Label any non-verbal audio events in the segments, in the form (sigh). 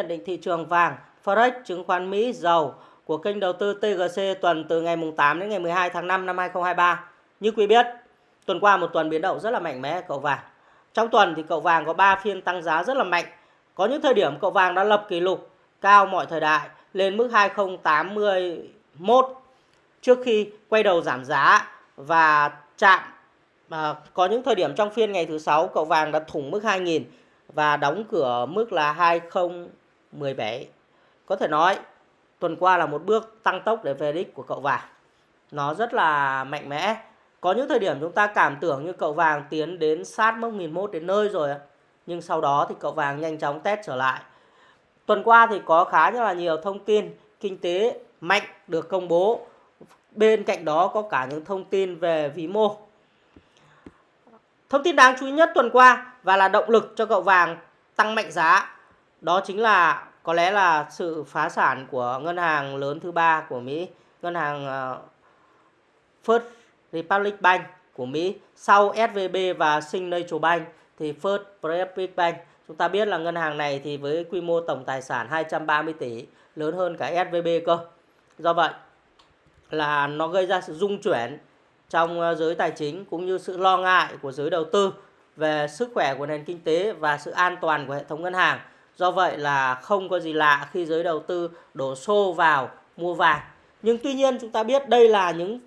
nhận định thị trường vàng, Forex, chứng khoán Mỹ, dầu của kênh đầu tư TGC tuần từ ngày 8 đến ngày 12 tháng 5 năm 2023. Như quý biết, tuần qua một tuần biến động rất là mạnh mẽ cậu vàng. Trong tuần thì cậu vàng có 3 phiên tăng giá rất là mạnh. Có những thời điểm cậu vàng đã lập kỷ lục cao mọi thời đại lên mức 2081 trước khi quay đầu giảm giá và chạm à, có những thời điểm trong phiên ngày thứ sáu cậu vàng đã thủng mức 2000 và đóng cửa mức là 17. Có thể nói, tuần qua là một bước tăng tốc để về đích của cậu vàng. Nó rất là mạnh mẽ. Có những thời điểm chúng ta cảm tưởng như cậu vàng tiến đến sát mốc 1001 đến nơi rồi. Nhưng sau đó thì cậu vàng nhanh chóng test trở lại. Tuần qua thì có khá là nhiều thông tin kinh tế mạnh được công bố. Bên cạnh đó có cả những thông tin về vĩ mô. Thông tin đáng chú ý nhất tuần qua và là động lực cho cậu vàng tăng mạnh giá. Đó chính là có lẽ là sự phá sản của ngân hàng lớn thứ ba của Mỹ, ngân hàng ờ, First Republic Bank của Mỹ sau SVB và Signature Bank thì First Republic Bank chúng ta biết là ngân hàng này thì với quy mô tổng tài sản 230 tỷ lớn hơn cả SVB cơ. Do vậy là nó gây ra sự rung chuyển trong ờ, giới tài chính cũng như sự lo ngại của giới đầu tư về sức khỏe của nền kinh tế và sự an toàn của hệ thống ngân hàng. Do vậy là không có gì lạ khi giới đầu tư đổ xô vào mua vàng. Nhưng tuy nhiên chúng ta biết đây là những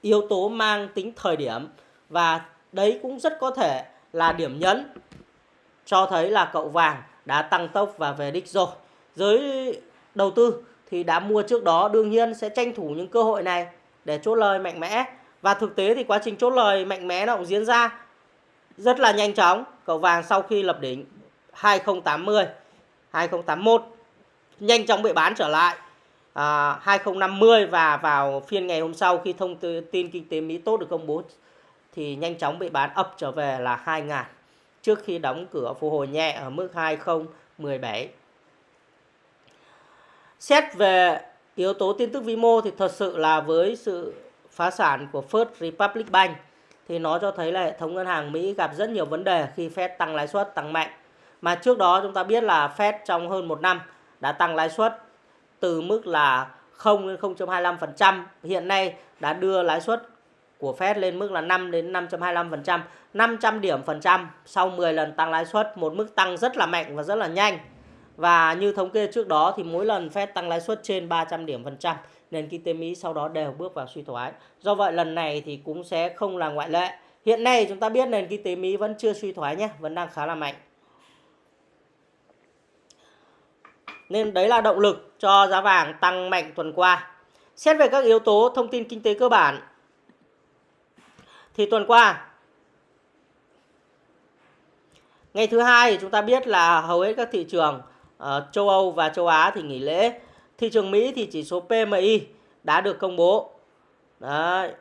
yếu tố mang tính thời điểm và đấy cũng rất có thể là điểm nhấn cho thấy là cậu vàng đã tăng tốc và về đích rồi. Giới đầu tư thì đã mua trước đó, đương nhiên sẽ tranh thủ những cơ hội này để chốt lời mạnh mẽ và thực tế thì quá trình chốt lời mạnh mẽ nó cũng diễn ra rất là nhanh chóng. Cậu vàng sau khi lập đỉnh 2080, 2081 nhanh chóng bị bán trở lại à, 2050 và vào phiên ngày hôm sau khi thông tin kinh tế Mỹ tốt được công bố thì nhanh chóng bị bán ập trở về là 2000 trước khi đóng cửa phục hồi nhẹ ở mức 2017. Xét về yếu tố tin tức vĩ mô thì thật sự là với sự phá sản của First Republic Bank thì nó cho thấy là hệ thống ngân hàng Mỹ gặp rất nhiều vấn đề khi Fed tăng lãi suất tăng mạnh. Mà trước đó chúng ta biết là Fed trong hơn một năm đã tăng lãi suất từ mức là 0 đến 0.25%, hiện nay đã đưa lãi suất của Fed lên mức là 5 đến 5.25%, 500 điểm phần trăm sau 10 lần tăng lãi suất, một mức tăng rất là mạnh và rất là nhanh. Và như thống kê trước đó thì mỗi lần Fed tăng lãi suất trên 300 điểm phần trăm, nền kinh tế Mỹ sau đó đều bước vào suy thoái. Do vậy lần này thì cũng sẽ không là ngoại lệ. Hiện nay chúng ta biết nền kinh tế Mỹ vẫn chưa suy thoái nhé, vẫn đang khá là mạnh. Nên đấy là động lực cho giá vàng tăng mạnh tuần qua. Xét về các yếu tố thông tin kinh tế cơ bản thì tuần qua ngày thứ hai chúng ta biết là hầu hết các thị trường ở châu Âu và châu Á thì nghỉ lễ. Thị trường Mỹ thì chỉ số PMI đã được công bố. Đấy.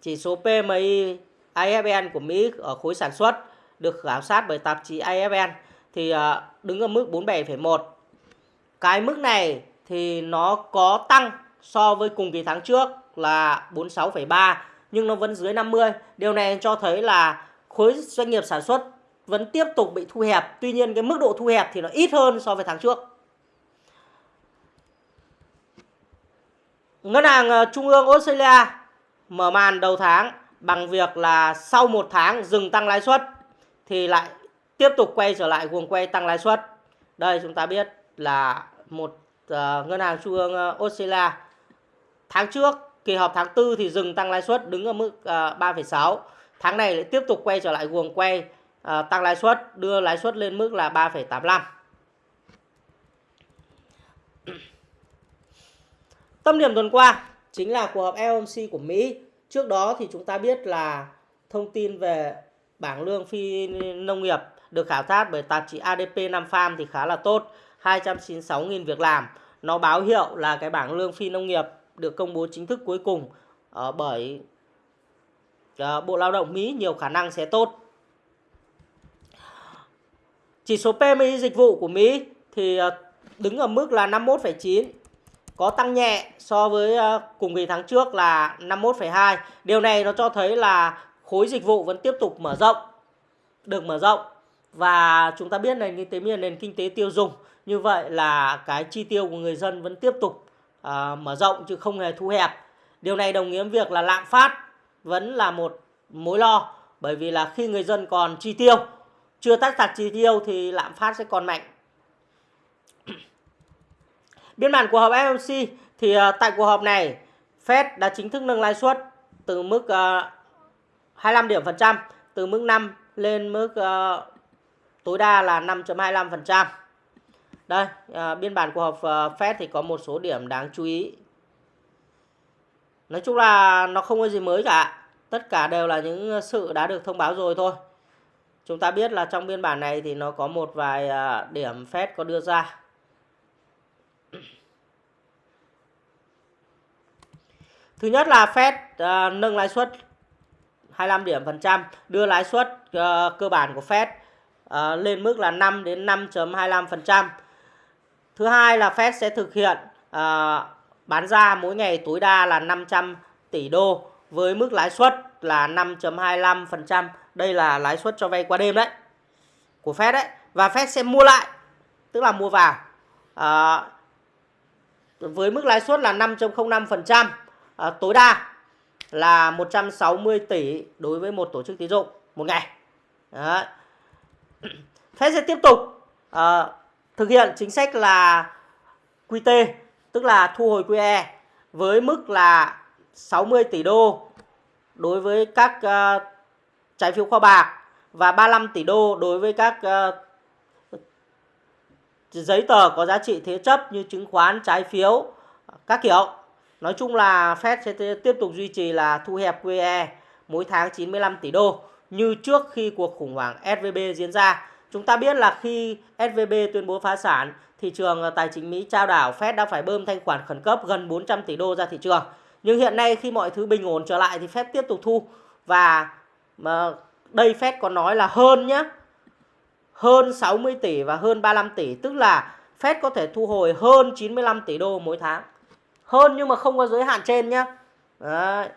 Chỉ số PMI IFN của Mỹ ở khối sản xuất được khảo sát bởi tạp chí IFN thì ờ, đứng ở mức 47,1 cái mức này thì nó có tăng so với cùng kỳ tháng trước là 46,3 nhưng nó vẫn dưới 50. Điều này cho thấy là khối doanh nghiệp sản xuất vẫn tiếp tục bị thu hẹp. Tuy nhiên cái mức độ thu hẹp thì nó ít hơn so với tháng trước. Ngân hàng ờ, Trung ương Australia mở màn đầu tháng bằng việc là sau một tháng dừng tăng lãi suất thì lại tiếp tục quay trở lại guồng quay tăng lãi suất. Đây chúng ta biết là một uh, ngân hàng trung ương uh, Australia. Tháng trước kỳ họp tháng 4 thì dừng tăng lãi suất đứng ở mức ờ, uh, 3,6 tháng này lại tiếp tục quay trở lại guồng quay uh, tăng lãi suất đưa lãi suất lên mức là 3,85 tâm điểm tuần qua chính là cuộc họp FOMC của Mỹ. Trước đó thì chúng ta biết là thông tin về bảng lương phi nông nghiệp được khảo sát bởi tạp chí ADP Nam Farm thì khá là tốt. 296.000 việc làm. Nó báo hiệu là cái bảng lương phi nông nghiệp được công bố chính thức cuối cùng uh, bởi uh, Bộ Lao động Mỹ nhiều khả năng sẽ tốt. Chỉ số PMI dịch vụ của Mỹ thì uh, đứng ở mức là 51,9 có tăng nhẹ so với cùng kỳ tháng trước là 51,2. Điều này nó cho thấy là khối dịch vụ vẫn tiếp tục mở rộng, được mở rộng và chúng ta biết nền kinh tế là nền kinh tế tiêu dùng như vậy là cái chi tiêu của người dân vẫn tiếp tục uh, mở rộng chứ không hề thu hẹp. Điều này đồng nghĩa với việc là lạm phát vẫn là một mối lo bởi vì là khi người dân còn chi tiêu chưa tắt sạch chi tiêu thì lạm phát sẽ còn mạnh. (clears throat) Biên bản cuộc họp FOMC thì uh, tại cuộc họp này Fed đã chính thức nâng lãi suất từ mức à, uh, 25 điểm phần trăm từ mức 5 lên mức uh, tối đa là 5.25%. Đây, à, biên bản cuộc họp à, Fed thì có một số điểm đáng chú ý. Nói chung là nó không có gì mới cả. Tất cả đều là những sự đã được thông báo rồi thôi. Chúng ta biết là trong biên bản này thì nó có một vài à, điểm Fed có đưa ra. (clears throat) Thứ nhất là Fed uh, nâng lãi suất 25 điểm phần trăm, đưa lãi suất uh, cơ bản của Fed à, lên mức là 5 đến 5.25%. Thứ hai là Fed sẽ thực hiện à, bán ra mỗi ngày tối đa là 500 tỷ đô với mức lãi suất là 5.25%. Đây là lãi suất cho vay qua đêm đấy của Fed đấy và Fed sẽ mua lại tức là mua vào à, với mức lãi suất là 5.05% à, tối đa là 160 tỷ đối với một tổ chức tín dụng một ngày. Đấy. (clears throat) Fed sẽ tiếp tục uh, thực hiện chính sách là QT tức là thu hồi QE với mức là 60 tỷ đô đối với các uh, trái phiếu kho bạc và 35 tỷ đô đối với các uh, giấy tờ có giá trị thế chấp như chứng khoán, trái phiếu các kiểu. Nói chung là Fed sẽ tiếp tục duy trì là thu hẹp QE mỗi tháng 95 tỷ đô như trước khi cuộc khủng hoảng SVB diễn ra. Chúng ta biết là khi SVB tuyên bố phá sản, thị trường ờ, tài chính Mỹ trao đảo Fed đã phải bơm thanh khoản khẩn cấp gần 400 tỷ đô ra thị trường. Nhưng hiện nay khi mọi thứ bình ổn trở lại thì Fed tiếp tục thu và mà đây Fed có nói là hơn nhé. Hơn 60 tỷ và hơn 35 tỷ, tức là Fed có thể thu hồi hơn 95 tỷ đô mỗi tháng. Hơn nhưng mà không có giới hạn trên nhé. Đấy.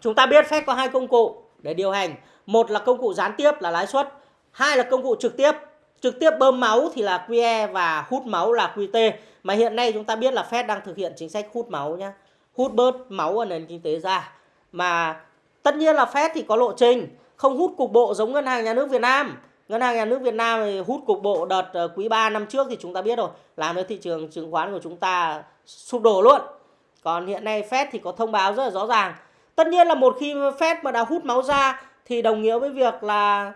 Chúng ta biết Fed có hai công cụ để điều hành. Một là công cụ gián tiếp là lãi suất, hai là công cụ trực tiếp. Trực tiếp bơm máu thì là QE và hút máu là QT mà hiện nay chúng ta biết là Fed đang thực hiện chính sách hút máu nhá. Hút bớt máu ở nền kinh tế ra. Mà tất nhiên là Fed thì có lộ trình, không hút cục bộ giống ngân hàng nhà nước Việt Nam. Ngân hàng nhà nước Việt Nam thì hút cục bộ đợt ờ, quý 3 năm trước thì chúng ta biết rồi, làm cho thị trường chứng khoán của chúng ta sụp đổ luôn. Còn hiện nay Fed thì có thông báo rất là rõ ràng tất nhiên là một khi Fed mà đã hút máu ra thì đồng nghĩa với việc là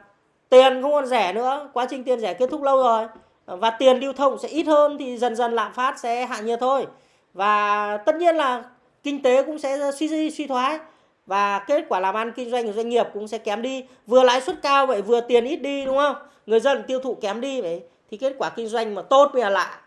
tiền không còn rẻ nữa, quá trình tiền rẻ kết thúc lâu rồi. Và tiền lưu thông sẽ ít hơn thì dần dần lạm phát sẽ hạ nhiệt thôi. Và tất nhiên là kinh tế cũng sẽ suy suy thoái. Và kết quả làm ăn kinh doanh của doanh nghiệp cũng sẽ kém đi. Vừa lãi suất cao vậy vừa tiền ít đi, đúng không? Người dân tiêu thụ kém đi vậy thì kết quả kinh doanh mà tốt mới là lạ.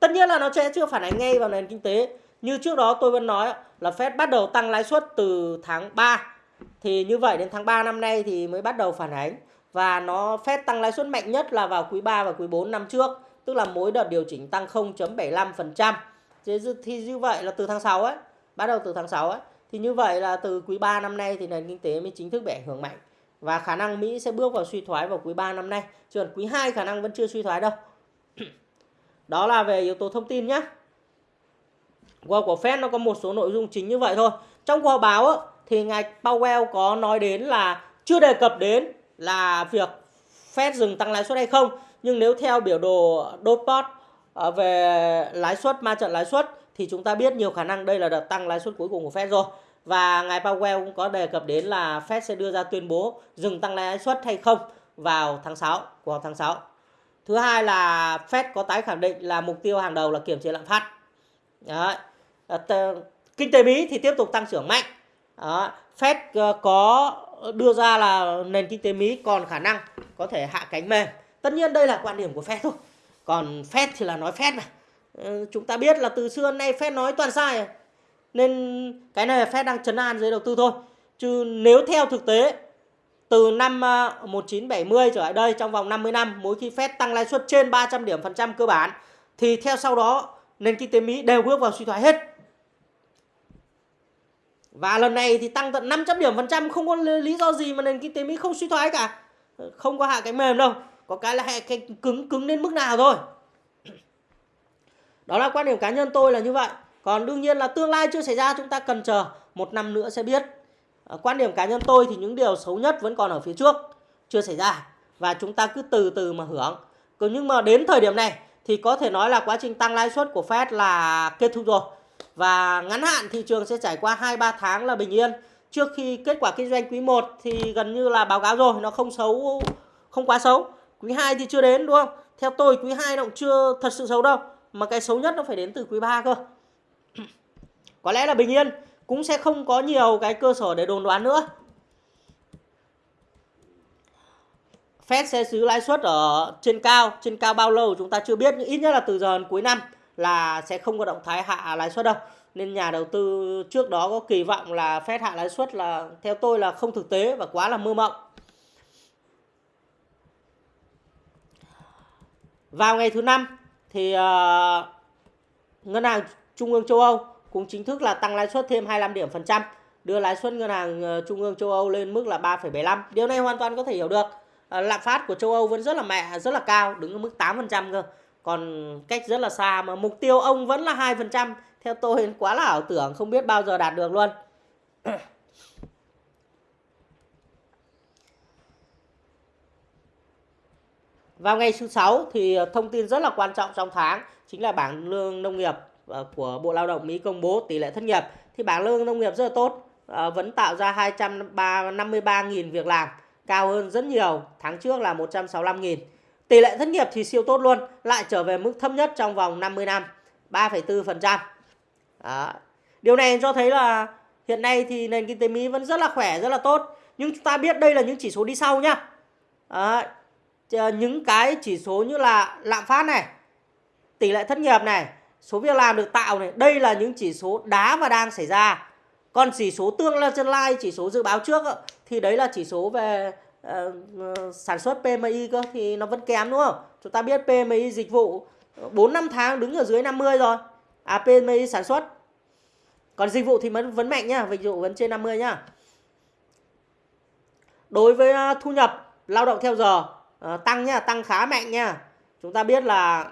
Tất nhiên là nó sẽ chưa phản ánh ngay vào nền kinh tế như trước đó tôi vẫn nói là Fed bắt đầu tăng lãi suất từ tháng 3 thì như vậy đến tháng 3 năm nay thì mới bắt đầu phản ánh và nó Fed tăng lãi suất mạnh nhất là vào quý 3 và quý 4 năm trước, tức là mỗi đợt điều chỉnh tăng 0.75%. Thì như vậy là từ tháng 6 ấy, bắt đầu từ tháng 6 ấy, thì như vậy là từ quý 3 năm nay thì nền kinh tế mới chính thức bị ảnh hưởng mạnh và khả năng Mỹ sẽ bước vào suy thoái vào quý 3 năm nay, chứ còn quý 2 khả năng vẫn chưa suy thoái đâu. (clears throat) Đó là về yếu tố thông tin nhé. Qua của Fed nó có một số nội dung chính như vậy thôi. Trong cuộc báo thì ngài Powell có nói đến là chưa đề cập đến là việc Fed dừng tăng lãi suất hay không nhưng nếu theo biểu đồ Dotpot ờ, về lãi suất, ma trận lãi suất, thì chúng ta biết nhiều khả năng đây là đợt tăng lãi suất cuối cùng của Fed rồi và ngài Powell cũng có đề cập đến là Fed sẽ đưa ra tuyên bố dừng tăng lãi suất hay không vào tháng 6 của tháng 6 thứ hai là Fed có tái khẳng định là mục tiêu hàng đầu là kiểm chế lạm phát Đấy. Ờ, kinh tế Mỹ thì tiếp tục tăng trưởng mạnh đó. Fed ờ, có đưa ra là nền kinh tế Mỹ còn khả năng có thể hạ cánh mềm. Tất nhiên đây là quan điểm của Fed thôi. Còn Fed thì là nói Fed mà. Ờ, chúng ta biết là từ xưa nay Fed nói toàn sai. Nên cái này là Fed đang chấn an giới đầu tư thôi. Chứ nếu theo thực tế, từ năm 1970 trở lại đây, trong vòng 50 năm, mỗi khi Fed tăng lãi suất trên 300 điểm phần trăm cơ bản, thì theo sau đó, nền kinh tế Mỹ đều bước vào suy thoái hết. Và lần này thì tăng tận 500 điểm phần trăm, không có lý do gì mà nền kinh tế Mỹ không suy thoái cả. Ờ, không có hạ cái mềm đâu. có cái là cái cứng cứng đến mức nào thôi. Đó là quan điểm cá nhân tôi là như vậy. Còn đương nhiên là tương lai chưa xảy ra, chúng ta cần chờ một năm nữa sẽ biết. Ờ, quan điểm cá nhân tôi thì những điều xấu nhất vẫn còn ở phía trước, chưa xảy ra. Và chúng ta cứ từ từ mà hưởng. Còn nhưng mà đến thời điểm này thì có thể nói là quá trình tăng lãi suất của Fed là kết thúc rồi và ngắn hạn thị trường sẽ trải qua 2-3 tháng là bình yên. Trước khi kết quả kinh doanh quý 1 thì gần như là báo cáo rồi, nó không xấu, không quá xấu. Quý 2 thì chưa đến, đúng không? Theo tôi, quý 2 nó cũng chưa thật sự xấu đâu, mà cái xấu nhất nó phải đến từ quý 3 cơ. Có lẽ là bình yên, cũng sẽ không có nhiều cái cơ sở để đồn đoán nữa. Fed sẽ giữ lãi suất ở trên cao trên cao bao lâu chúng ta chưa biết, nhưng ít nhất là từ giờ đến cuối năm là sẽ không có động thái hạ lãi suất đâu. Nên nhà đầu tư trước đó có kỳ vọng là Fed hạ lãi suất là theo tôi là không thực tế và quá là mơ mộng. Vào ngày thứ năm thì uh, ngân hàng trung ương châu Âu cũng chính thức là tăng lãi suất thêm 25 điểm phần trăm đưa lãi suất ngân hàng ờ, trung ương châu Âu lên mức là 3,75 điều này hoàn toàn có thể hiểu được. Uh, lạm phát của châu Âu vẫn rất là mẹ rất là cao đứng ở mức 8 phần trăm cơ còn cách rất là xa mà mục tiêu ông vẫn là hai phần trăm. Theo tôi quá là ảo tưởng, không biết bao giờ đạt được luôn. (clears throat) Vào ngày thứ sáu thì thông tin rất là quan trọng trong tháng chính là bảng lương nông nghiệp ờ, của Bộ Lao động Mỹ công bố tỷ lệ thất nghiệp. Thì bảng lương nông nghiệp rất là tốt ờ, vẫn tạo ra 253.000 việc làm, cao hơn rất nhiều. Tháng trước là 165.000 tỷ lệ thất nghiệp thì siêu tốt luôn lại trở về mức thấp nhất trong vòng 50 năm 3,4% đó. điều này cho thấy là hiện nay thì nền kinh tế Mỹ vẫn rất là khỏe rất là tốt nhưng chúng ta biết đây là những chỉ số đi sau nhá đó ờ, những cái chỉ số như là lạm phát này, tỷ lệ thất nghiệp này, số việc làm được tạo này, đây là những chỉ số đá và đang xảy ra. Còn chỉ số tương lai, chỉ số dự báo trước thì đấy là chỉ số về uh, sản xuất PMI cơ thì nó vẫn kém đúng không? Chúng ta biết PMI dịch vụ 4 năm tháng đứng ở dưới 50 rồi. À PMI sản xuất. Còn dịch vụ thì vẫn vẫn mạnh nhá, dịch vụ vẫn trên 50 nhá. Đối với ờ, thu nhập lao động theo giờ tăng nhá tăng khá mạnh nha chúng ta biết là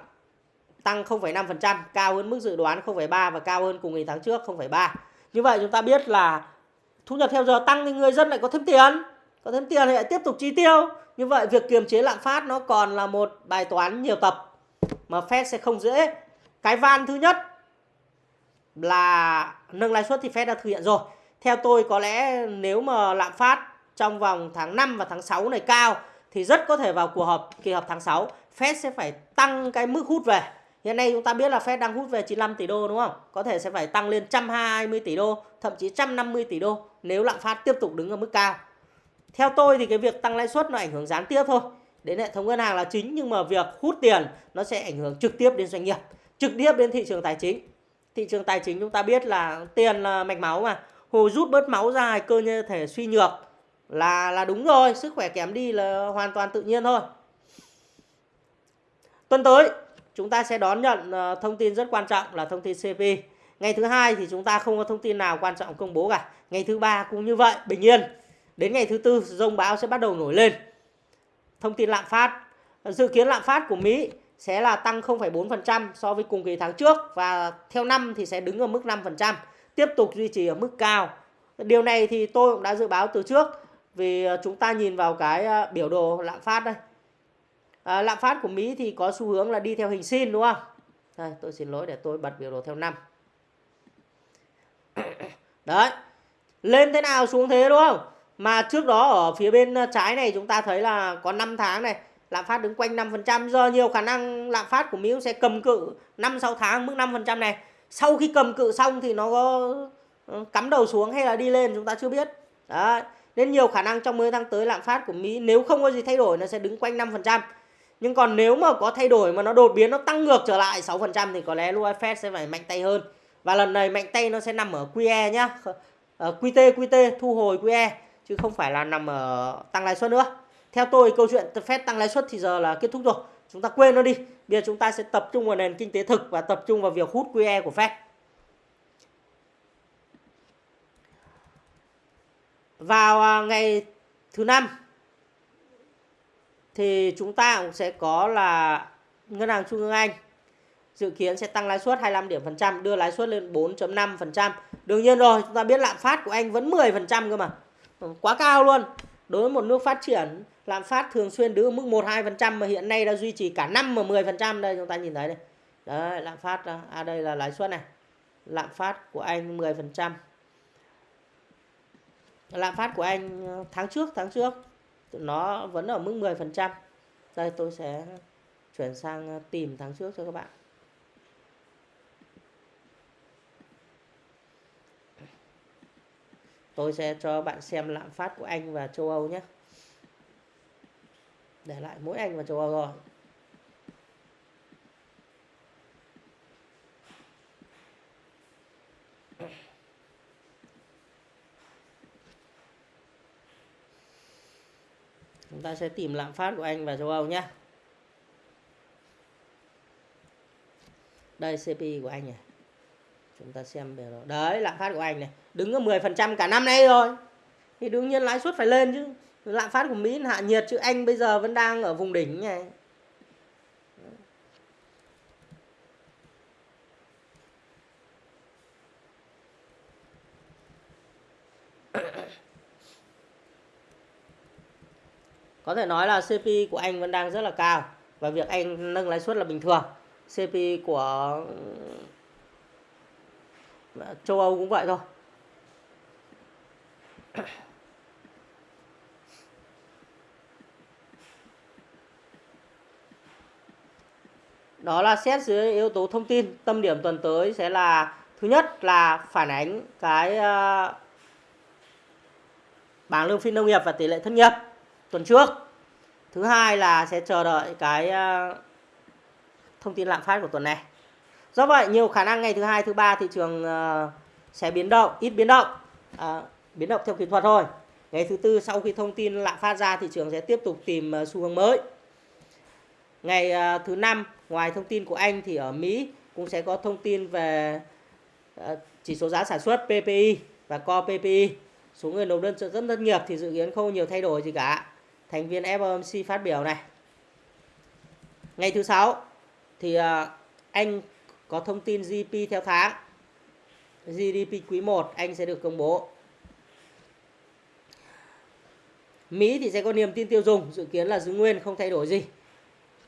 tăng 0,5% cao hơn mức dự đoán 0,3 và cao hơn cùng kỳ tháng trước 0,3 như vậy chúng ta biết là thu nhập theo giờ tăng thì người dân lại có thêm tiền có thêm tiền thì lại tiếp tục chi tiêu như vậy việc kiềm chế lạm phát nó còn là một bài toán nhiều tập mà Fed sẽ không dễ cái van thứ nhất là nâng lãi suất thì Fed đã thực hiện rồi theo tôi có lẽ nếu mà lạm phát trong vòng tháng 5 và tháng 6 này cao thì rất có thể vào cuộc họp kỳ họp tháng 6 Fed sẽ phải tăng cái mức hút về. Hiện nay chúng ta biết là Fed đang hút về 95 tỷ đô đúng không? Có thể sẽ phải tăng lên 120 tỷ đô, thậm chí 150 tỷ đô nếu lạm phát tiếp tục đứng ở mức cao. Theo tôi thì cái việc tăng lãi suất nó ảnh hưởng gián tiếp thôi. Đến hệ thống ngân hàng là chính nhưng mà việc hút tiền nó sẽ ảnh hưởng trực tiếp đến doanh nghiệp, trực tiếp đến thị trường tài chính. Thị trường tài chính chúng ta biết là tiền là mạch máu mà. Hồ rút bớt máu ra cơ như thể suy nhược là là đúng rồi sức khỏe kém đi là hoàn toàn tự nhiên thôi tuần tới chúng ta sẽ đón nhận ờ, thông tin rất quan trọng là thông tin CP ngày thứ hai thì chúng ta không có thông tin nào quan trọng công bố cả ngày thứ ba cũng như vậy bình yên đến ngày thứ tư rông bão sẽ bắt đầu nổi lên. Thông tin lạm phát. Dự kiến lạm phát của Mỹ sẽ là tăng 0,4% so với cùng kỳ tháng trước và theo năm thì sẽ đứng ở mức 5%, tiếp tục duy trì ở mức cao. Điều này thì tôi cũng đã dự báo từ trước vì ờ, chúng ta nhìn vào cái ờ, biểu đồ lạm phát đây. À, lạm phát của Mỹ thì có xu hướng là đi theo hình sin đúng không? Đây tôi xin lỗi để tôi bật biểu đồ theo năm. Đấy. Lên thế nào xuống thế đúng không? Mà trước đó ở phía bên ờ, trái này chúng ta thấy là có 5 tháng này, lạm phát đứng quanh 5% giờ nhiều khả năng lạm phát của Mỹ sẽ cầm cự 5 6 tháng mức 5% này sau khi cầm cự xong thì nó có ờ, cắm đầu xuống hay là đi lên chúng ta chưa biết đấy, nên nhiều khả năng trong 10 tháng tới lạm phát của Mỹ nếu không có gì thay đổi nó sẽ đứng quanh 5%. Nhưng còn nếu mà có thay đổi mà nó đột biến nó tăng ngược trở lại 6% thì có lẽ lúc Fed sẽ phải mạnh tay hơn. Và lần này mạnh tay nó sẽ nằm ở QE nhá. Ở ờ, QT QT thu hồi QE chứ không phải là nằm ở tăng lãi suất nữa. Theo tôi câu chuyện Fed tăng lãi suất thì giờ là kết thúc rồi. Chúng ta quên nó đi. Bây giờ chúng ta sẽ tập trung vào nền kinh tế thực và tập trung vào việc hút QE của Fed. vào à, ngày thứ năm thì chúng ta cũng sẽ có là ngân hàng trung ương Anh dự kiến sẽ tăng lãi suất 25 điểm phần trăm đưa lãi suất lên 4.5%. Đương nhiên rồi, chúng ta biết lạm phát của Anh vẫn 10% cơ mà. Quá cao luôn. Đối với một nước phát triển, lạm phát thường xuyên đứng ở mức 1 2% mà hiện nay đã duy trì cả năm mà 10% đây chúng ta nhìn thấy đây. Đấy, lạm phát à, à đây là lãi suất này. Lạm phát của Anh 10%. Lạm phát của Anh à, tháng trước tháng trước nó vẫn ở mức 10%. Đây tôi sẽ chuyển sang à, tìm tháng trước cho các bạn. Tôi sẽ cho bạn xem lạm phát của Anh và châu Âu nhé. Để lại mỗi Anh và châu Âu rồi. Chúng ta sẽ tìm lạm phát của Anh và châu Âu nhé. Đây CPI của Anh này chúng ta xem biểu đồ. Đấy, lạm phát của anh này. Đứng ở 10% cả năm nay rồi. Thì đương nhiên lãi suất phải lên chứ. Lạm phát của Mỹ hạ nhiệt chứ anh bây giờ vẫn đang ở vùng đỉnh này. (coughs) Có thể nói là CPI của anh vẫn đang rất là cao và việc anh nâng lãi suất là bình thường. CPI của châu Âu cũng vậy thôi. (coughs) Đó là xét dưới yếu tố thông tin. Tâm điểm tuần tới sẽ là thứ nhất là phản ánh cái uh, bảng lương phi nông nghiệp và tỷ lệ thất nghiệp tuần trước. Thứ hai là sẽ chờ đợi cái uh, thông tin lạm phát của tuần này do vậy nhiều khả năng ngày thứ hai thứ ba thị trường uh, sẽ biến động ít biến động. À, biến động theo kỹ thuật thôi. Ngày thứ tư sau khi thông tin lạm phát ra thị trường sẽ tiếp tục tìm uh, xu hướng mới. Ngày uh, thứ năm ngoài thông tin của anh thì ở mỹ cũng sẽ có thông tin về uh, chỉ số giá sản xuất PPI và Core PPI số người nộp đơn trợ cấp thất nghiệp thì dự kiến không nhiều thay đổi gì cả. Thành viên FOMC phát biểu này. Ngày thứ sáu thì uh, anh có thông tin GDP theo tháng. GDP quý 1 Anh sẽ được công bố. Mỹ thì sẽ có niềm tin tiêu dùng, dự kiến là giữ nguyên không thay đổi gì.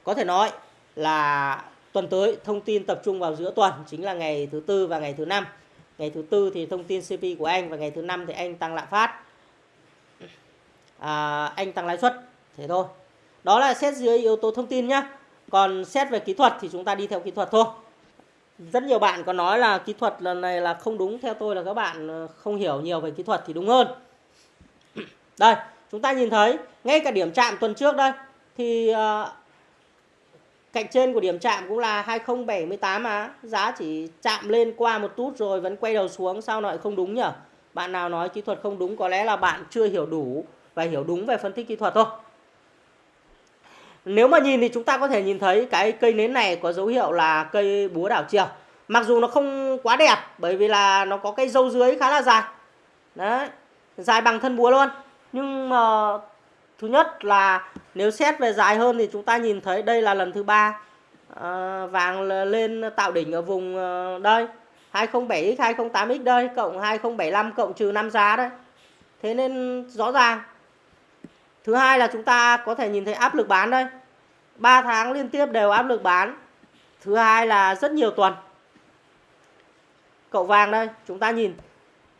Có thể nói là tuần tới thông tin tập trung vào giữa tuần chính là ngày thứ tư và ngày thứ năm. Ngày thứ tư thì thông tin CP của Anh và ngày thứ năm thì Anh tăng lạm phát. À, anh tăng lãi suất, thế thôi. Đó là xét dưới yếu tố thông tin nhá. Còn xét về kỹ thuật thì chúng ta đi theo kỹ thuật thôi rất nhiều bạn có nói là kỹ thuật lần này là không đúng. Theo tôi là các bạn ờ, không hiểu nhiều về kỹ thuật thì đúng hơn. (clears throat) Đây chúng ta nhìn thấy ngay cả điểm chạm tuần trước đây thì uh, cạnh trên của điểm chạm cũng là 2078 á. Giá chỉ chạm lên qua một tút rồi vẫn quay đầu xuống sao lại không đúng nhỉ bạn nào nói kỹ thuật không đúng có lẽ là bạn chưa hiểu đủ và hiểu đúng về phân tích kỹ thuật thôi nếu mà nhìn thì chúng ta có thể nhìn thấy cái cây nến này có dấu hiệu là cây búa đảo chiều. Mặc dù nó không quá đẹp bởi vì là nó có cây dâu dưới khá là dài. Đấy, dài bằng thân búa luôn. Nhưng mà thứ nhất là nếu xét về dài hơn thì chúng ta nhìn thấy đây là lần thứ ba à, vàng lên tạo đỉnh ở vùng ờ, đây 207x 208x đây cộng 2075 cộng trừ 5 giá đấy. Thế nên rõ ràng Thứ hai là chúng ta có thể nhìn thấy áp lực bán đây. 3 tháng liên tiếp đều áp lực bán. Thứ hai là rất nhiều tuần. Cậu vàng đây, chúng ta nhìn.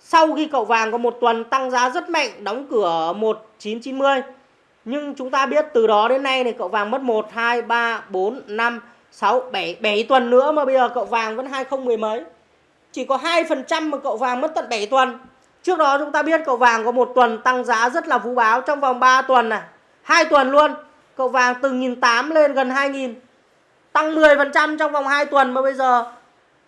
Sau khi cậu vàng có một tuần tăng giá rất mạnh, đóng cửa 1990. Nhưng chúng ta biết từ đó đến nay này cậu vàng mất 1, 2, 3, 4, 5, 6, 7, 7 tuần nữa mà bây giờ cậu vàng vẫn 2010 mấy. Chỉ có 2% mà cậu vàng mất tận 7 tuần. Trước đó chúng ta biết cậu vàng có một tuần tăng giá rất là vũ báo trong vòng 3 tuần này. hai tuần luôn. Cậu vàng từ 1.800 lên gần 2.000. Tăng 10% trong vòng 2 tuần mà bây giờ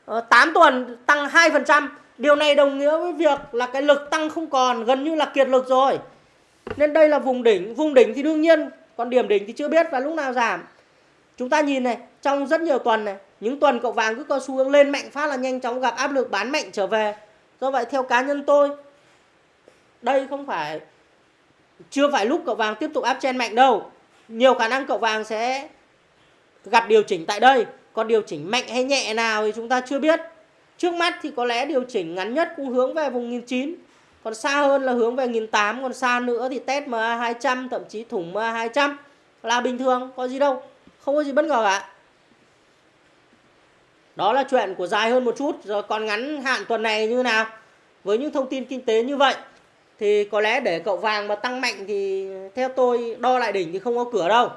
ờ, 8 tuần tăng 2%. Điều này đồng nghĩa với việc là cái lực tăng không còn, gần như là kiệt lực rồi. Nên đây là vùng đỉnh. Vùng đỉnh thì đương nhiên, còn điểm đỉnh thì chưa biết và lúc nào giảm. Chúng ta nhìn này, trong rất nhiều tuần này, những tuần cậu vàng cứ có xu hướng lên mạnh phát là nhanh chóng gặp áp lực bán mạnh trở về. Do vậy, theo cá nhân tôi, đây không phải, chưa phải lúc cậu vàng tiếp tục áp chen mạnh đâu. Nhiều khả năng cậu vàng sẽ gặp điều chỉnh tại đây. Còn điều chỉnh mạnh hay nhẹ nào thì chúng ta chưa biết. Trước mắt thì có lẽ điều chỉnh ngắn nhất cũng hướng về vùng 1009 còn xa hơn là hướng về 1008 còn xa nữa thì test MA 200 thậm chí thủng MA 200 là bình thường, có gì đâu. Không có gì bất ngờ cả đó là chuyện của dài hơn một chút, rồi còn ngắn hạn tuần này như nào? Với những thông tin kinh tế như vậy, thì có lẽ để cậu vàng mà tăng mạnh thì theo tôi đo lại đỉnh thì không có cửa đâu.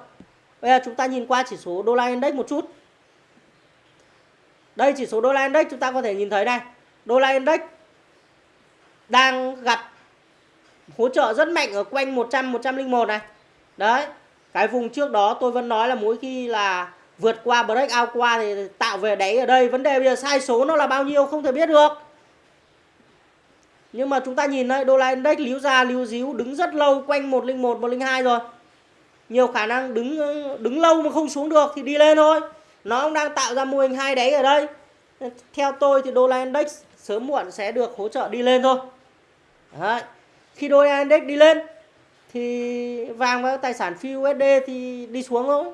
Bây giờ chúng ta nhìn qua chỉ số đô la index một chút. Đây, chỉ số đô la index chúng ta có thể nhìn thấy đây đô la index đang gặp hỗ trợ rất mạnh ở quanh 100 101 này. Đấy, cái vùng trước đó tôi vẫn nói là mỗi khi là vượt qua break out qua thì tạo về đáy ở đây. Vấn đề bây giờ sai số nó là bao nhiêu không thể biết được. Nhưng mà chúng ta nhìn đây đô la index líu ra, líu díu, đứng rất lâu, quanh 101 102 rồi. Nhiều khả năng đứng đứng lâu mà không xuống được thì đi lên thôi. Nó cũng đang tạo ra mô hình hai đáy ở đây. Theo tôi thì đô la index sớm muộn sẽ được hỗ trợ đi lên thôi. Đấy. khi đô la index đi lên thì vàng và tài sản phi USD thì đi xuống thôi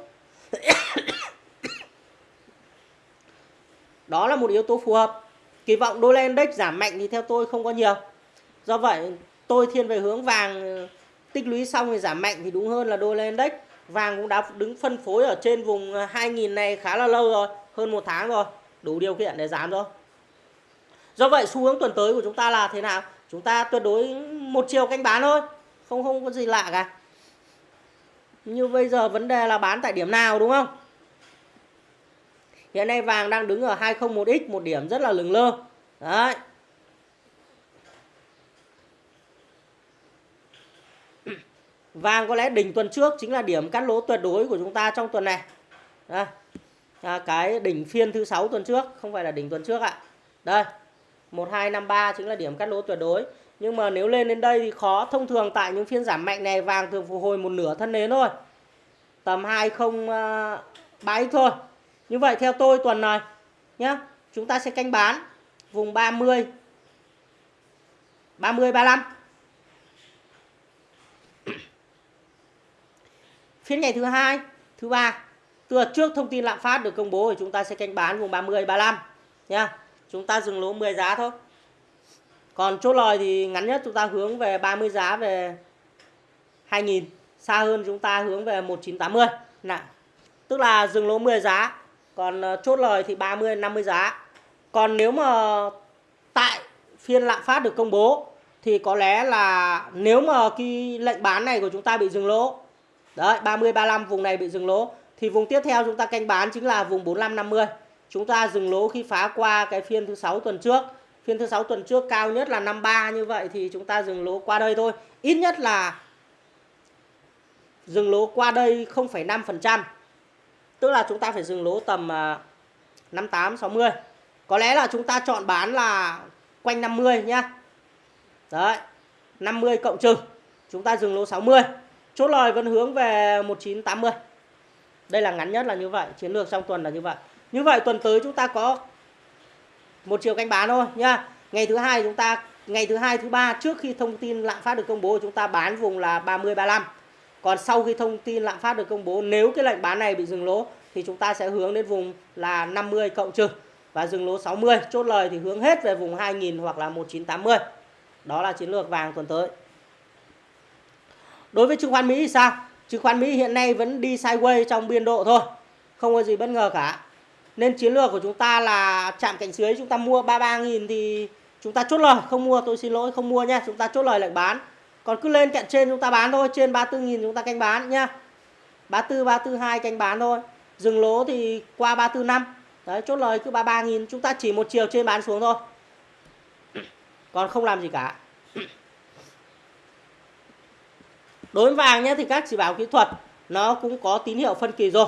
đó là một yếu tố phù hợp. Kỳ vọng đô la index giảm mạnh thì theo tôi không có nhiều. Do vậy, tôi thiên về hướng vàng, tích lũy xong thì giảm mạnh thì đúng hơn là đô la index. Vàng cũng đã đứng phân phối ở trên vùng à, 2000 này khá là lâu rồi, hơn một tháng rồi. Đủ điều kiện để giảm rồi. Do vậy, xu hướng tuần tới của chúng ta là thế nào? Chúng ta tuyệt đối một chiều canh bán thôi, không không có gì lạ cả. Như bây giờ vấn đề là bán tại điểm nào, đúng không? Hiện nay vàng đang đứng ở 201x một điểm rất là lừng lơ. Đấy. Vàng có lẽ đỉnh tuần trước chính là điểm cắt lỗ tuyệt đối của chúng ta trong tuần này. Đây. À, cái đỉnh phiên thứ sáu tuần trước không phải là đỉnh tuần trước ạ. Đây. 1253 chính là điểm cắt lỗ tuyệt đối. Nhưng mà nếu lên đến đây thì khó. Thông thường tại những phiên giảm mạnh này vàng thường phục hồi một nửa thân nến thôi. Tầm 203x à, thôi như vậy theo tôi tuần này, nhá, chúng ta sẽ canh bán vùng 30 30 35 phiên ngày thứ hai, thứ ba từ trước thông tin lạm phát được công bố thì chúng ta sẽ canh bán vùng 30 35 nhá. chúng ta dừng lỗ 10 giá thôi. Còn chốt lời thì ngắn nhất chúng ta hướng về 30 giá về 2000 xa hơn chúng ta hướng về 1980 nè tức là dừng lỗ 10 giá còn ờ, chốt lời thì 30 50 giá. Còn nếu mà tại phiên lạm phát được công bố thì có lẽ là nếu mà cái lệnh bán này của chúng ta bị dừng lỗ đấy 30 35 vùng này bị dừng lỗ thì vùng tiếp theo chúng ta canh bán chính là vùng 45 50 chúng ta dừng lỗ khi phá qua cái phiên thứ sáu tuần trước. Phiên thứ sáu tuần trước cao nhất là 53 như vậy thì chúng ta dừng lỗ qua đây thôi. Ít nhất là dừng lỗ qua đây 0,5% tức là chúng ta phải dừng lỗ tầm à, 58 60 có lẽ là chúng ta chọn bán là quanh 50 nhá. Đấy 50 cộng trừ. Chúng ta dừng lỗ 60 chốt lời vẫn hướng về 1980 đây là ngắn nhất là như vậy, chiến lược trong tuần là như vậy. Như vậy tuần tới chúng ta có một chiều canh bán thôi nhá. Ngày thứ hai chúng ta, ngày thứ hai, thứ ba trước khi thông tin lạm phát được công bố, chúng ta bán vùng là 30 35 còn sau khi thông tin lạm phát được công bố, nếu cái lệnh bán này bị dừng lỗ thì chúng ta sẽ hướng đến vùng là 50 cộng trừ và dừng lỗ 60 chốt lời thì hướng hết về vùng 2000 hoặc là 1980 đó là chiến lược vàng tuần tới. Đối với chứng khoán Mỹ thì sao? Chứng khoán Mỹ hiện nay vẫn đi sideways trong biên độ thôi, không có gì bất ngờ cả. Nên chiến lược của chúng ta là chạm cạnh dưới, chúng ta mua 33.000 thì chúng ta chốt lời, không mua tôi xin lỗi, không mua nha chúng ta chốt lời lệnh bán còn cứ lên cạnh trên chúng ta bán thôi trên 34.000 chúng ta canh bán nhá. 34 342 canh bán thôi. Dừng lỗ thì qua 345 đấy chốt lời cứ 33.000 chúng ta chỉ một chiều trên bán xuống thôi. Còn không làm gì cả. Đối với vàng nhé thì các chỉ báo kỹ thuật nó cũng có tín hiệu phân kỳ rồi.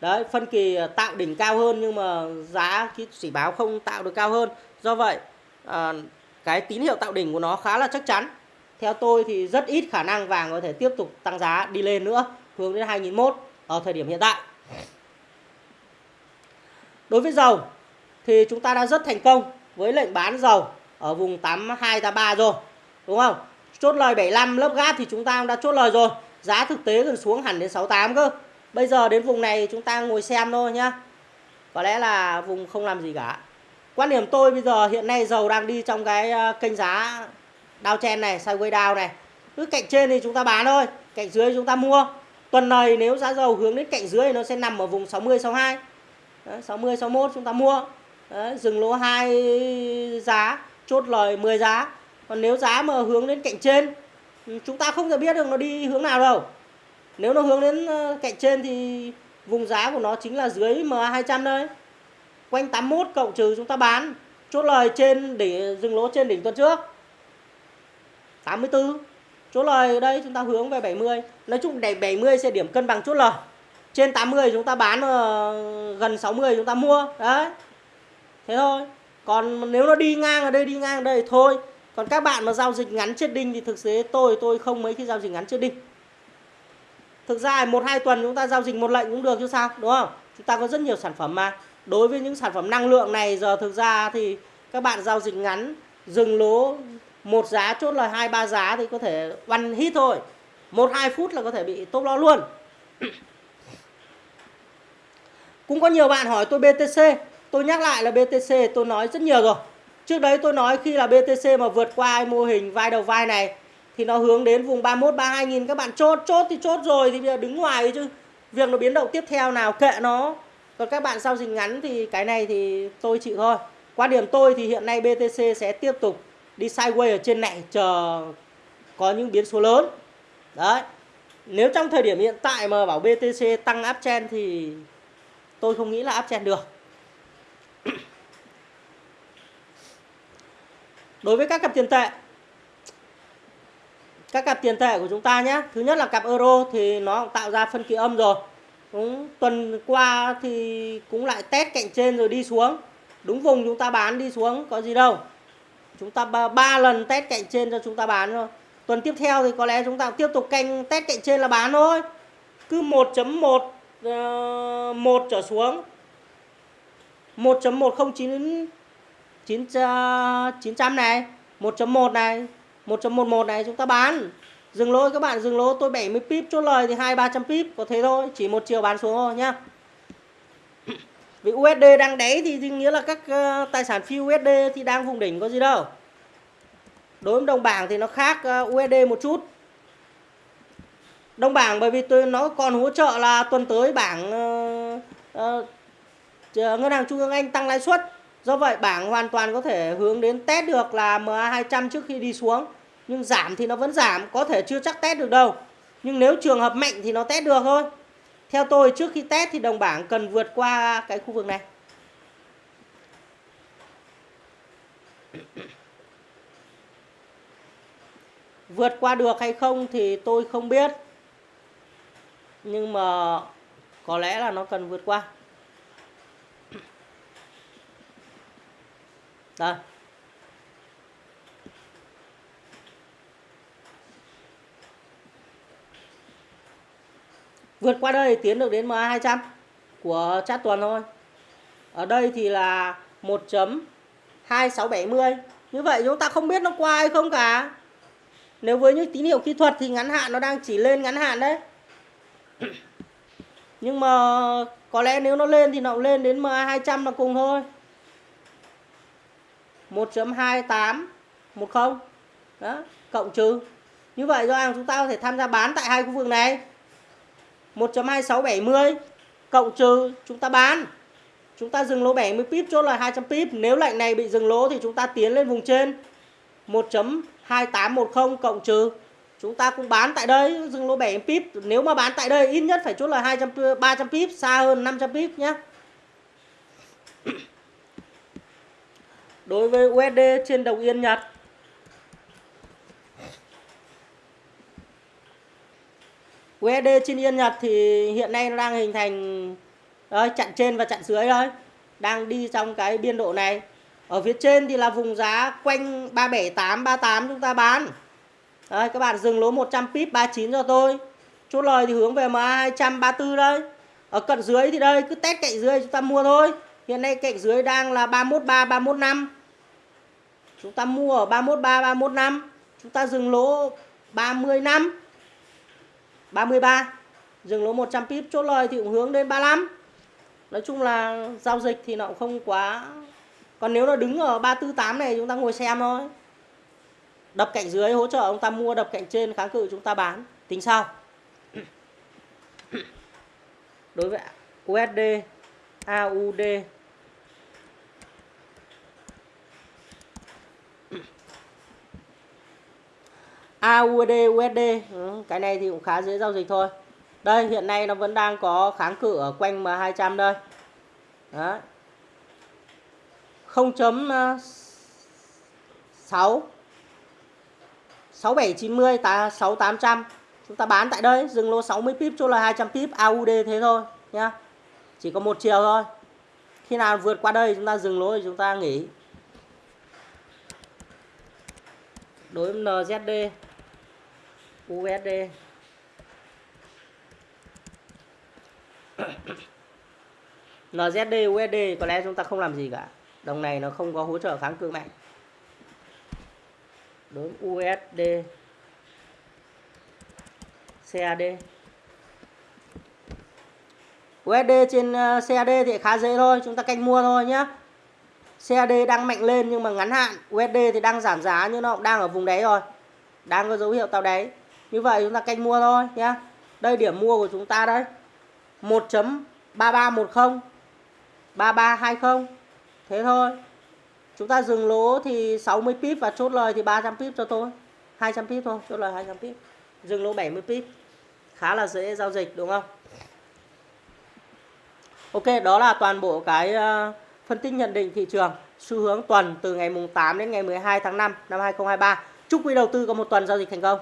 Đấy phân kỳ à, tạo đỉnh cao hơn nhưng mà giá chỉ báo không tạo được cao hơn. Do vậy à, cái tín hiệu tạo đỉnh của nó khá là chắc chắn theo tôi thì rất ít khả năng vàng có thể tiếp tục tăng giá đi lên nữa, hướng đến 2001 ở thời điểm hiện tại. Đối với dầu thì chúng ta đã rất thành công với lệnh bán dầu ở vùng 82 83 rồi, đúng không? Chốt lời 75 lớp gáp thì chúng ta đã chốt lời rồi. Giá thực tế gần xuống hẳn đến 68 cơ. Bây giờ đến vùng này chúng ta ngồi xem thôi nhá. Có lẽ là vùng không làm gì cả. Quan điểm tôi bây giờ hiện nay dầu đang đi trong cái ờ, kênh giá đao chen này sideways down này. Cứ cạnh trên thì chúng ta bán thôi cạnh dưới chúng ta mua. Tuần này nếu giá dầu hướng đến cạnh dưới thì nó sẽ nằm ở vùng 60 62 Đấy, 60 61 chúng ta mua. Đấy, dừng lỗ hai giá chốt lời 10 giá. Còn nếu giá mà hướng đến cạnh trên ừ, chúng ta không thể biết được nó đi hướng nào đâu. Nếu nó hướng đến ờ, cạnh trên thì vùng giá của nó chính là dưới MA200 đây quanh 81 cộng trừ chúng ta bán chốt lời trên để dừng lỗ trên đỉnh tuần trước. 84 chốt lời ở đây chúng ta hướng về 70 nói chung để 70 sẽ điểm cân bằng chốt lời. Trên 80 chúng ta bán ờ, gần 60 chúng ta mua. Đấy. Thế thôi. Còn nếu nó đi ngang ở đây, đi ngang ở đây thôi. Còn các bạn mà giao dịch ngắn chết đinh thì thực tế tôi tôi không mấy khi giao dịch ngắn chết đinh. Thực ra một, hai tuần chúng ta giao dịch một lệnh cũng được chứ sao, đúng không? Chúng ta có rất nhiều sản phẩm mà. Đối với những sản phẩm năng lượng này, giờ thực ra thì các bạn giao dịch ngắn, dừng lỗ một giá chốt là hai, ba giá thì có thể one hit thôi. Một, hai phút là có thể bị top lo luôn. Cũng có nhiều bạn hỏi tôi BTC tôi nhắc lại là BTC tôi nói rất nhiều rồi. Trước đấy tôi nói khi là BTC mà vượt qua mô hình vai đầu vai này, thì nó hướng đến vùng 31 32 nghìn. Các bạn chốt chốt thì chốt rồi thì bây giờ đứng ngoài chứ. Việc nó biến động tiếp theo nào kệ nó. Còn các bạn giao dịch ngắn thì cái này thì tôi chịu thôi. Quan điểm tôi thì hiện nay BTC sẽ tiếp tục đi sideways ở trên này chờ có những biến số lớn. Đấy. Nếu trong thời điểm hiện tại mà bảo BTC tăng uptrend thì tôi không nghĩ là uptrend được. (coughs) Đối với các cặp tiền tệ, các cặp tiền tệ của chúng ta nhé. Thứ nhất là cặp euro thì nó tạo ra phân kỳ âm rồi. Đúng tuần qua thì cũng lại test cạnh trên rồi đi xuống. Đúng vùng chúng ta bán đi xuống có gì đâu chúng ta ba, ba lần test cạnh trên cho chúng ta bán thôi. Tuần tiếp theo thì có lẽ chúng ta tiếp tục canh test cạnh trên là bán thôi. Cứ 1.1 uh, 1 trở xuống. 1.109 9 900 này. 1.1 này. 1.11 này chúng ta bán. Dừng lỗ các bạn dừng lỗ tôi 70 pip chốt lời thì hai ba trăm pip có thế thôi. Chỉ một chiều bán xuống thôi nhá vì USD đang đáy thì nghĩa là các uh, tài sản phi USD thì đang vùng đỉnh có gì đâu. Đối với đồng bảng thì nó khác ờ, uh, USD một chút. Đồng bảng bởi vì tôi nó còn hỗ trợ là tuần tới bảng uh, uh, ngân hàng trung ương anh tăng lãi suất. Do vậy bảng hoàn toàn có thể hướng đến test được là MA200 trước khi đi xuống. Nhưng giảm thì nó vẫn giảm có thể chưa chắc test được đâu. Nhưng nếu trường hợp mạnh thì nó test được thôi theo tôi, trước khi test thì đồng bảng cần vượt qua cái khu vực này. Vượt qua được hay không thì tôi không biết. Nhưng mà có lẽ là nó cần vượt qua. Đây. Vượt qua đây tiến được đến MA200 của chat tuần thôi. Ở đây thì là 1.2670 như vậy chúng ta không biết nó qua hay không cả. Nếu với những tín hiệu kỹ thuật thì ngắn hạn nó đang chỉ lên ngắn hạn đấy. (coughs) Nhưng mà có lẽ nếu nó lên thì nó lên đến MA200 là cùng thôi. 1.2810 đó, cộng trừ. Như vậy do ràng chúng ta có thể tham gia bán tại hai khu vực này. 1.2670 cộng trừ chúng ta bán. Chúng ta dừng lỗ 70 pip, chốt là 200 pip. Nếu lệnh này bị dừng lỗ thì chúng ta tiến lên vùng trên. 1.2810 cộng trừ. Chúng ta cũng bán tại đây, dừng lỗ 70 pip. Nếu mà bán tại đây, ít nhất phải chốt là 200 300 pip, xa hơn 500 pip nhé. Đối với USD trên đồng yên Nhật USD trên yên Nhật thì hiện nay nó đang hình thành đấy, chặn trên và chặn dưới đấy đang đi trong cái biên độ này. Ở phía trên thì là vùng giá quanh 378 38 chúng ta bán. Đấy, các bạn dừng lỗ 100 pip 39 cho tôi. Chốt lời thì hướng về MA 234 đây. Ở cận dưới thì đây cứ test cạnh dưới chúng ta mua thôi. Hiện nay cạnh dưới đang là 313 315 chúng ta mua ở 313 315 chúng ta dừng lỗ 30 năm. 33 dừng lỗ 100 pip, chốt lời thì cũng hướng đến 35 nói chung là giao dịch thì nó cũng không quá còn nếu nó đứng ở 348 này, chúng ta ngồi xem thôi. Đập cạnh dưới hỗ trợ ông ta mua, đập cạnh trên, kháng cự chúng ta bán. Tính sau. Đối với USD AUD AUD USD ừ, cái này thì cũng khá dễ giao dịch thôi. Đây hiện nay nó vẫn đang có kháng cự ở quanh M200 đây. Đó. 0.6 6790 ờ, ta 6800 chúng ta bán tại đây dừng lô 60 pip chỗ là 200 pip AUD thế thôi nhá. Chỉ có một chiều thôi. Khi nào vượt qua đây chúng ta dừng lỗ thì chúng ta nghỉ. Đối với NZD USD (coughs) NZD USD có lẽ chúng ta không làm gì cả. Đồng này nó không có hỗ trợ kháng cự mạnh. Đối với USD CAD USD trên ờ, CAD thì khá dễ thôi, chúng ta canh mua thôi nhé CAD đang mạnh lên nhưng mà ngắn hạn. USD thì đang giảm giá nhưng nó cũng đang ở vùng đáy rồi. Đang có dấu hiệu tạo đáy như vậy chúng ta canh mua thôi nhá. Đây điểm mua của chúng ta đây. 1.3310 3320 thế thôi. Chúng ta dừng lỗ thì 60 pip và chốt lời thì 300 pip cho tôi. 200 pip thôi, chốt lời 200 pip. Dừng lỗ 70 pip. Khá là dễ giao dịch, đúng không? Ok, đó là toàn bộ cái ờ, phân tích nhận định thị trường. Xu hướng tuần từ ngày mùng 8 đến ngày 12 tháng 5 năm 2023 chúc quý đầu tư có một tuần giao dịch thành công.